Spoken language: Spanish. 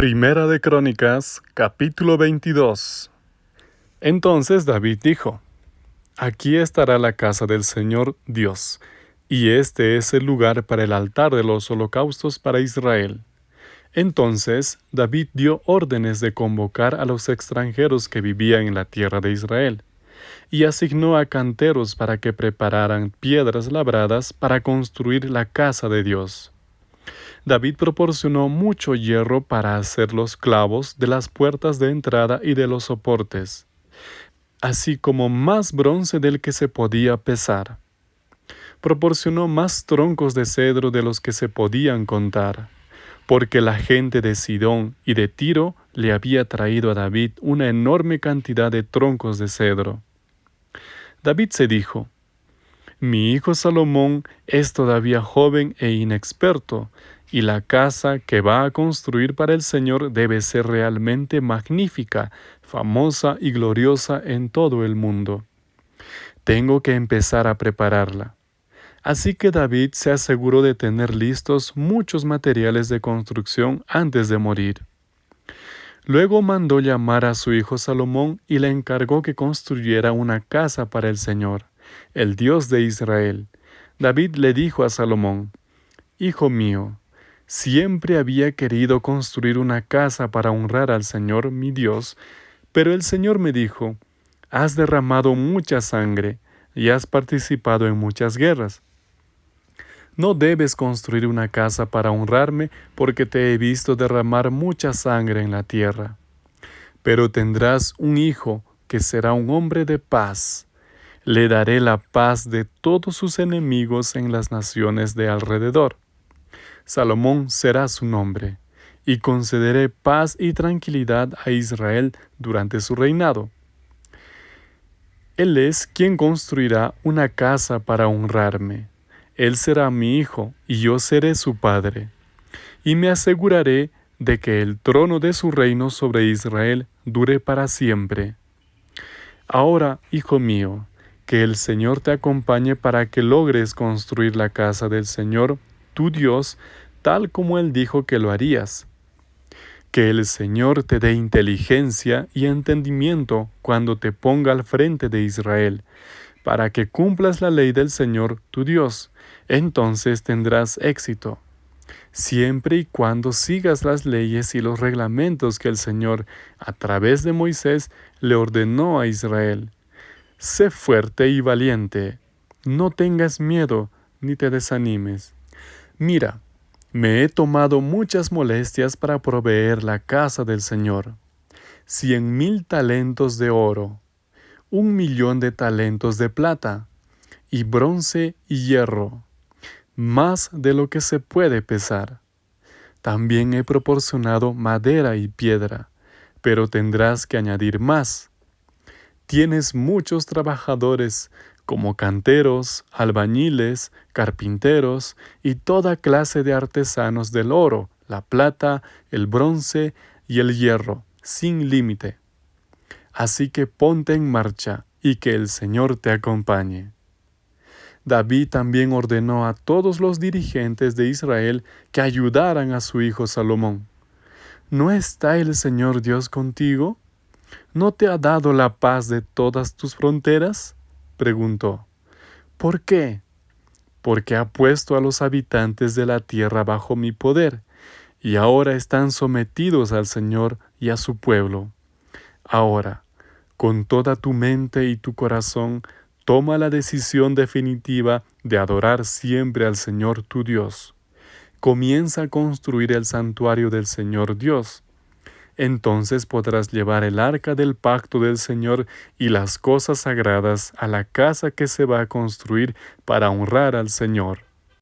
Primera de Crónicas, capítulo 22. Entonces David dijo, Aquí estará la casa del Señor Dios, y este es el lugar para el altar de los holocaustos para Israel. Entonces David dio órdenes de convocar a los extranjeros que vivían en la tierra de Israel, y asignó a canteros para que prepararan piedras labradas para construir la casa de Dios. David proporcionó mucho hierro para hacer los clavos de las puertas de entrada y de los soportes, así como más bronce del que se podía pesar. Proporcionó más troncos de cedro de los que se podían contar, porque la gente de Sidón y de Tiro le había traído a David una enorme cantidad de troncos de cedro. David se dijo, Mi hijo Salomón es todavía joven e inexperto, y la casa que va a construir para el Señor debe ser realmente magnífica, famosa y gloriosa en todo el mundo. Tengo que empezar a prepararla. Así que David se aseguró de tener listos muchos materiales de construcción antes de morir. Luego mandó llamar a su hijo Salomón y le encargó que construyera una casa para el Señor, el Dios de Israel. David le dijo a Salomón, Hijo mío, Siempre había querido construir una casa para honrar al Señor mi Dios, pero el Señor me dijo, Has derramado mucha sangre y has participado en muchas guerras. No debes construir una casa para honrarme, porque te he visto derramar mucha sangre en la tierra. Pero tendrás un hijo que será un hombre de paz. Le daré la paz de todos sus enemigos en las naciones de alrededor. Salomón será su nombre, y concederé paz y tranquilidad a Israel durante su reinado. Él es quien construirá una casa para honrarme. Él será mi hijo, y yo seré su padre. Y me aseguraré de que el trono de su reino sobre Israel dure para siempre. Ahora, hijo mío, que el Señor te acompañe para que logres construir la casa del Señor tu Dios, tal como Él dijo que lo harías. Que el Señor te dé inteligencia y entendimiento cuando te ponga al frente de Israel, para que cumplas la ley del Señor tu Dios. Entonces tendrás éxito, siempre y cuando sigas las leyes y los reglamentos que el Señor, a través de Moisés, le ordenó a Israel. Sé fuerte y valiente, no tengas miedo ni te desanimes. Mira, me he tomado muchas molestias para proveer la casa del Señor. Cien mil talentos de oro, un millón de talentos de plata, y bronce y hierro, más de lo que se puede pesar. También he proporcionado madera y piedra, pero tendrás que añadir más. Tienes muchos trabajadores como canteros, albañiles, carpinteros y toda clase de artesanos del oro, la plata, el bronce y el hierro, sin límite. Así que ponte en marcha y que el Señor te acompañe. David también ordenó a todos los dirigentes de Israel que ayudaran a su hijo Salomón. ¿No está el Señor Dios contigo? ¿No te ha dado la paz de todas tus fronteras? Preguntó. ¿Por qué? Porque ha puesto a los habitantes de la tierra bajo mi poder, y ahora están sometidos al Señor y a su pueblo. Ahora, con toda tu mente y tu corazón, toma la decisión definitiva de adorar siempre al Señor tu Dios. Comienza a construir el santuario del Señor Dios entonces podrás llevar el arca del pacto del Señor y las cosas sagradas a la casa que se va a construir para honrar al Señor.